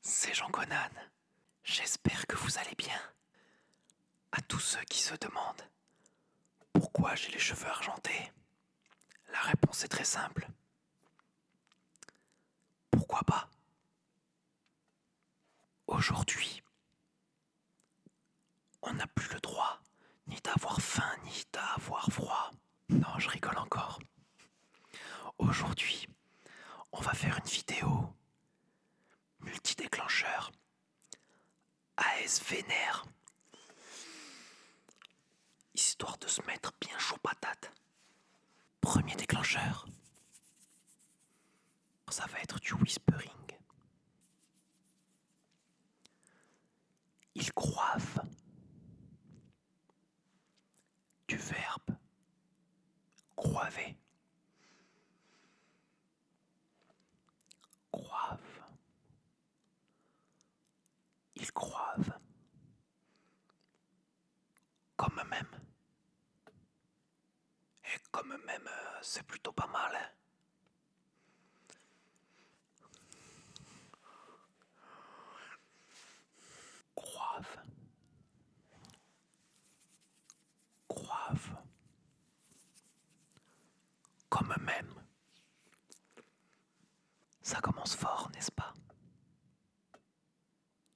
C'est Jean Conan. J'espère que vous allez bien. À tous ceux qui se demandent pourquoi j'ai les cheveux argentés, la réponse est très simple. Pourquoi pas? Aujourd'hui, on n'a plus le droit ni d'avoir faim ni d'avoir froid. Non, je rigole encore. Aujourd'hui, on va faire une vidéo multi-déclencheur AS Vénère. De se mettre bien chaud patate. Premier déclencheur. Ça va être du whispering. Il croivent. Du verbe croiver. Croivent. Ils croivent. Comme même. Et comme même, euh, c'est plutôt pas mal. hein. Croivent. Croivent. Comme même. Ça commence fort, n'est-ce pas?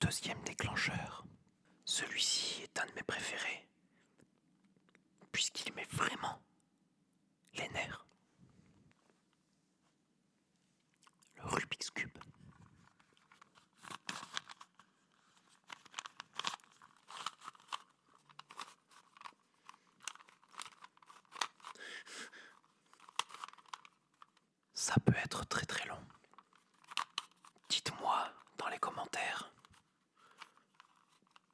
Deuxième déclencheur. Celui-ci est un de mes préférés, puisqu'il met vraiment les nerfs. Le Rubik's Cube. Ça peut être très très long. Dites-moi dans les commentaires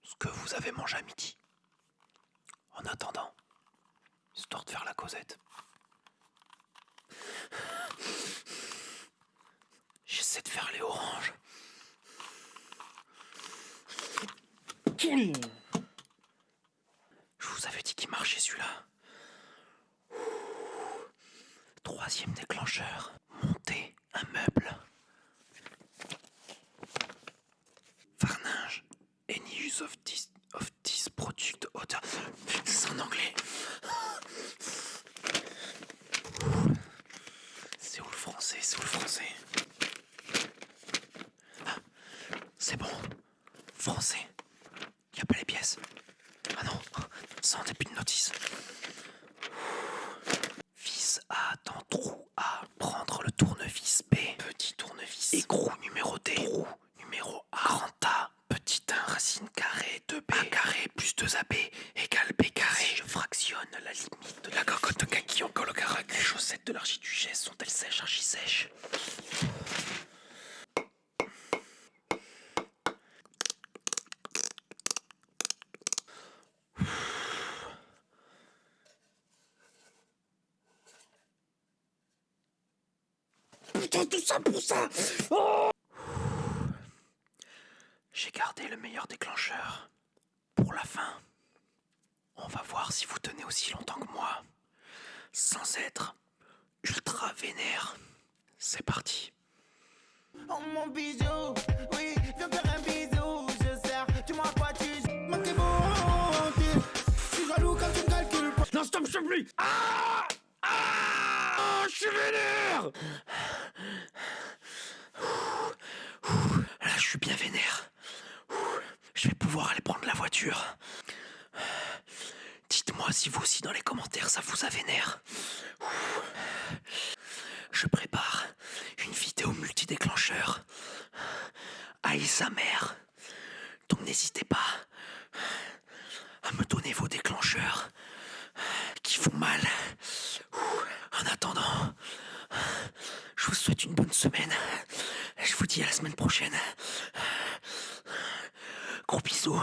ce que vous avez mangé à midi. En attendant, histoire de faire la causette. J'essaie de faire les oranges. Je vous avais dit qu'il marchait celui-là. Troisième déclencheur. Monter un meuble. Varninge. Any use of this, of this product. C'est en anglais. C'est où le français C'est où le français Ah, C'est bon. Français. Y a pas les pièces. Ah non, c'est en début de notice. Vis A dans trou A. Prendre le tournevis B. Petit tournevis. Écrou numéroté. Trou numéro A. Grand A. Petit 1 racine carrée 2B. A carré plus 2AB égale B carré. Si je fractionne la limite de la cocotte de en colocarac. Les chaussettes de l'archiduchesse sont-elles sèches archi-sèches? Putain, tout ça pour ça J'ai gardé le meilleur déclencheur pour la fin. On va voir si vous tenez aussi longtemps que moi, sans être ultra vénère. C'est parti. Oh mon bijou, oui, viens faire un bisou, je sers, tu m'as pas tu manquez volonté. Je suis jaloux quand tu me calcules pas. Non, stop, je te prie Ah Ah Je suis vénère Là, je suis bien vénère. Je vais pouvoir aller prendre la voiture. Dites-moi si vous aussi dans les commentaires ça vous a vénère. Je prépare une vidéo multi-déclencheur. Aïe sa mère. Donc n'hésitez pas à me donner vos déclencheurs qui font mal. En attendant, vous souhaite une bonne semaine. Je vous dis à la semaine prochaine. Gros bisous.